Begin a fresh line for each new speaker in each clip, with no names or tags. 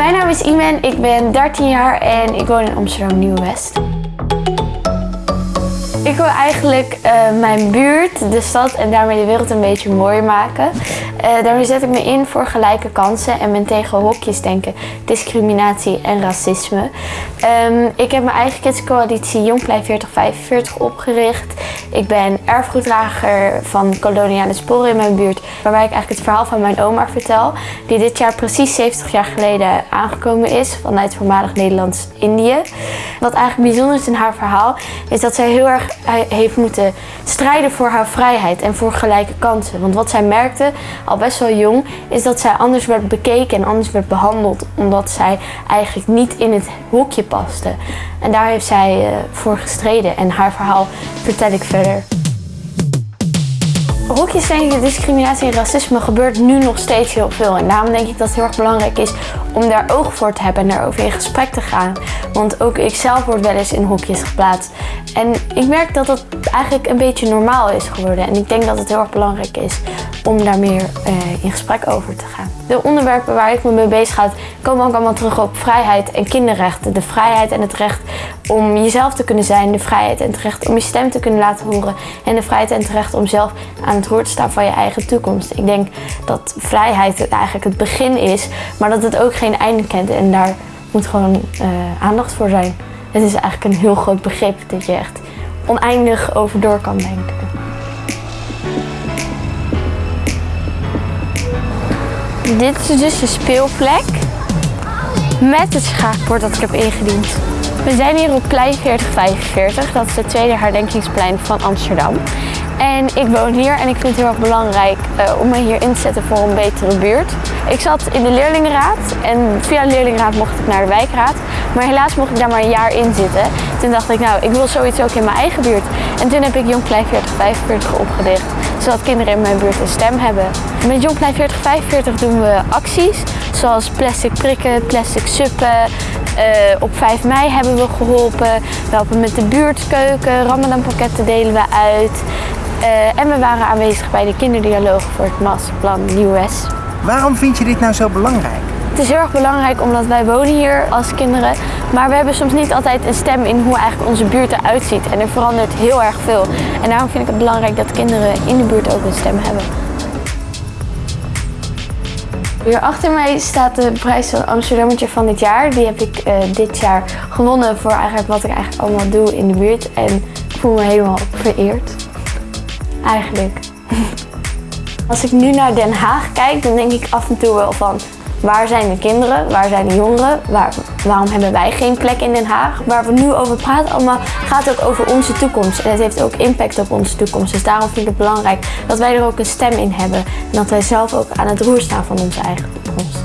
Mijn naam is Imen, ik ben 13 jaar en ik woon in Amsterdam Nieuw-West. Ik wil eigenlijk uh, mijn buurt, de stad en daarmee de wereld een beetje mooier maken. Uh, daarmee zet ik me in voor gelijke kansen en ben tegen hokjes denken, discriminatie en racisme. Um, ik heb mijn eigen kidscoalitie Jongplei 4045 opgericht. Ik ben erfgoeddrager van koloniale sporen in mijn buurt, waarbij ik eigenlijk het verhaal van mijn oma vertel, die dit jaar precies 70 jaar geleden aangekomen is vanuit voormalig Nederlands-Indië. Wat eigenlijk bijzonder is in haar verhaal, is dat zij heel erg heeft moeten strijden voor haar vrijheid en voor gelijke kansen. Want wat zij merkte, al best wel jong, is dat zij anders werd bekeken en anders werd behandeld, omdat zij eigenlijk niet in het hokje paste. En daar heeft zij uh, voor gestreden en haar verhaal vertel ik verder. Hokjesdenken, discriminatie en racisme gebeurt nu nog steeds heel veel. En daarom denk ik dat het heel erg belangrijk is om daar oog voor te hebben en daarover in gesprek te gaan. Want ook ik zelf word wel eens in hokjes geplaatst. En ik merk dat het eigenlijk een beetje normaal is geworden. En ik denk dat het heel erg belangrijk is om daar meer uh, in gesprek over te gaan. De onderwerpen waar ik me mee bezig ga, komen ook allemaal terug op vrijheid en kinderrechten. De vrijheid en het recht om jezelf te kunnen zijn. De vrijheid en het recht om je stem te kunnen laten horen. En de vrijheid en het recht om zelf aan het roer te staan van je eigen toekomst. Ik denk dat vrijheid eigenlijk het begin is, maar dat het ook geen einde kent. En daar moet gewoon uh, aandacht voor zijn. Het is eigenlijk een heel groot begrip dat je echt oneindig over door kan denken. Dit is dus de speelplek met het schaakbord dat ik heb ingediend. We zijn hier op plein 4045, dat is het tweede herdenkingsplein van Amsterdam. En ik woon hier en ik vind het heel erg belangrijk uh, om me hier in te zetten voor een betere buurt. Ik zat in de leerlingenraad en via de leerlingenraad mocht ik naar de wijkraad. Maar helaas mocht ik daar maar een jaar in zitten. Toen dacht ik, nou, ik wil zoiets ook in mijn eigen buurt. En toen heb ik Jong Klein 4045 opgericht, zodat kinderen in mijn buurt een stem hebben. Met Jong Klein 4045 doen we acties, zoals plastic prikken, plastic suppen. Uh, op 5 mei hebben we geholpen. We helpen met de buurtkeuken, ramadanpakketten delen we uit. Uh, en we waren aanwezig bij de kinderdialoog voor het masterplan Nieuw-West.
Waarom vind je dit nou zo belangrijk?
Het is heel erg belangrijk omdat wij wonen hier als kinderen, maar we hebben soms niet altijd een stem in hoe eigenlijk onze buurt eruit ziet. En er verandert heel erg veel. En daarom vind ik het belangrijk dat kinderen in de buurt ook een stem hebben. Hier achter mij staat de prijs van Amsterdammetje van dit jaar. Die heb ik uh, dit jaar gewonnen voor eigenlijk wat ik eigenlijk allemaal doe in de buurt. En ik voel me helemaal vereerd. Eigenlijk. Als ik nu naar Den Haag kijk, dan denk ik af en toe wel van Waar zijn de kinderen? Waar zijn de jongeren? Waar, waarom hebben wij geen plek in Den Haag? Waar we nu over praten allemaal gaat ook over onze toekomst. En het heeft ook impact op onze toekomst. Dus daarom vind ik het belangrijk dat wij er ook een stem in hebben. En dat wij zelf ook aan het roer staan van onze eigen toekomst.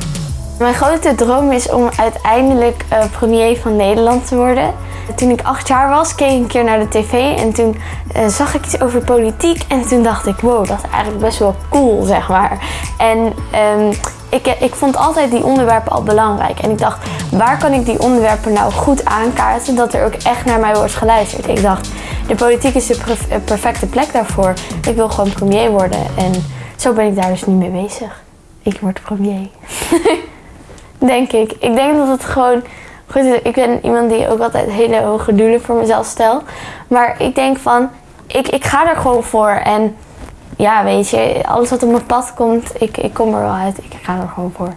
Mijn grote droom is om uiteindelijk uh, premier van Nederland te worden. Toen ik acht jaar was, keek ik een keer naar de tv en toen uh, zag ik iets over politiek. En toen dacht ik, wow, dat is eigenlijk best wel cool, zeg maar. En um, ik, ik vond altijd die onderwerpen al belangrijk. En ik dacht, waar kan ik die onderwerpen nou goed aankaarten dat er ook echt naar mij wordt geluisterd. Ik dacht, de politiek is de perfecte plek daarvoor. Ik wil gewoon premier worden. En zo ben ik daar dus nu mee bezig. Ik word premier. denk ik. Ik denk dat het gewoon... Goed, ik ben iemand die ook altijd hele hoge doelen voor mezelf stel. Maar ik denk van, ik, ik ga er gewoon voor. En ja, weet je, alles wat op mijn pad komt, ik, ik kom er wel uit. Ik ga er gewoon voor.